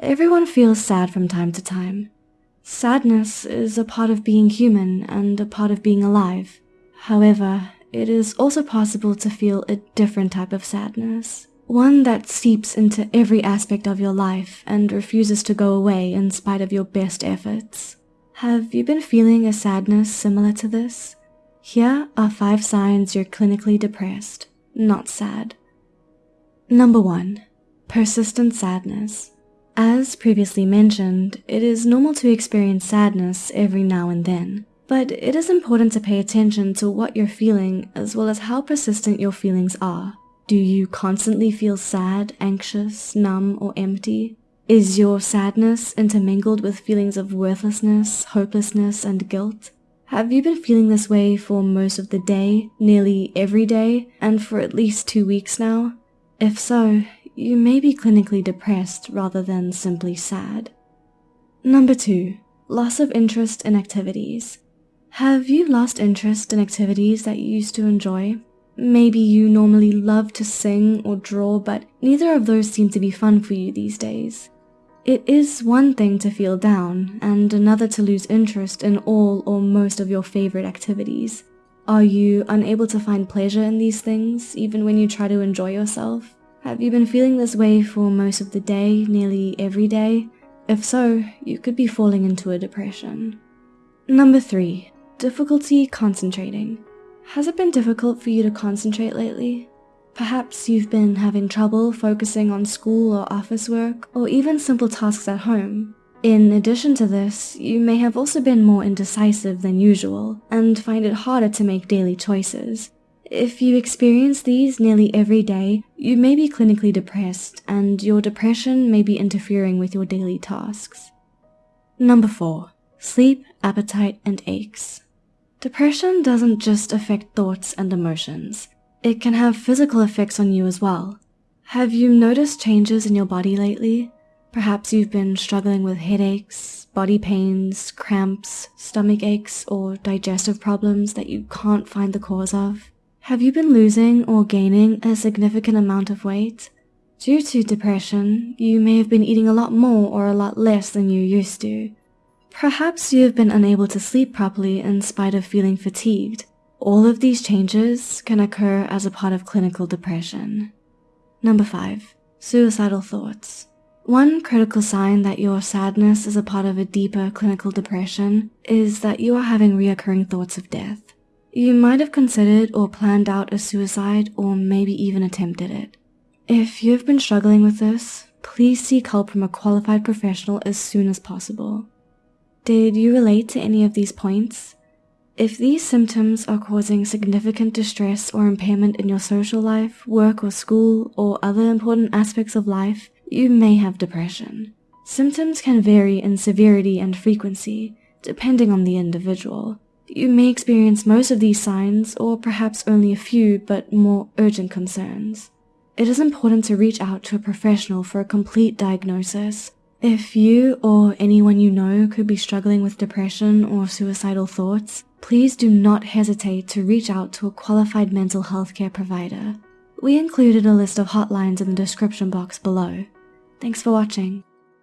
Everyone feels sad from time to time. Sadness is a part of being human and a part of being alive. However, it is also possible to feel a different type of sadness. One that seeps into every aspect of your life and refuses to go away in spite of your best efforts. Have you been feeling a sadness similar to this? Here are five signs you're clinically depressed, not sad. Number one, persistent sadness. As previously mentioned, it is normal to experience sadness every now and then, but it is important to pay attention to what you're feeling as well as how persistent your feelings are. Do you constantly feel sad, anxious, numb, or empty? Is your sadness intermingled with feelings of worthlessness, hopelessness, and guilt? Have you been feeling this way for most of the day, nearly every day, and for at least two weeks now? If so, you may be clinically depressed rather than simply sad. Number two, loss of interest in activities. Have you lost interest in activities that you used to enjoy? Maybe you normally love to sing or draw, but neither of those seem to be fun for you these days. It is one thing to feel down and another to lose interest in all or most of your favorite activities. Are you unable to find pleasure in these things even when you try to enjoy yourself? Have you been feeling this way for most of the day, nearly every day? If so, you could be falling into a depression. Number 3. Difficulty concentrating. Has it been difficult for you to concentrate lately? Perhaps you've been having trouble focusing on school or office work, or even simple tasks at home. In addition to this, you may have also been more indecisive than usual and find it harder to make daily choices. If you experience these nearly every day, you may be clinically depressed and your depression may be interfering with your daily tasks. Number 4. Sleep, appetite, and aches. Depression doesn't just affect thoughts and emotions. It can have physical effects on you as well. Have you noticed changes in your body lately? Perhaps you've been struggling with headaches, body pains, cramps, stomach aches, or digestive problems that you can't find the cause of. Have you been losing or gaining a significant amount of weight? Due to depression, you may have been eating a lot more or a lot less than you used to. Perhaps you have been unable to sleep properly in spite of feeling fatigued, all of these changes can occur as a part of clinical depression. Number 5. Suicidal thoughts. One critical sign that your sadness is a part of a deeper clinical depression is that you are having reoccurring thoughts of death. You might have considered or planned out a suicide or maybe even attempted it. If you've been struggling with this, please seek help from a qualified professional as soon as possible. Did you relate to any of these points? If these symptoms are causing significant distress or impairment in your social life, work or school, or other important aspects of life, you may have depression. Symptoms can vary in severity and frequency, depending on the individual. You may experience most of these signs, or perhaps only a few but more urgent concerns. It is important to reach out to a professional for a complete diagnosis if you or anyone you know could be struggling with depression or suicidal thoughts, please do not hesitate to reach out to a qualified mental health care provider. We included a list of hotlines in the description box below. Thanks for watching.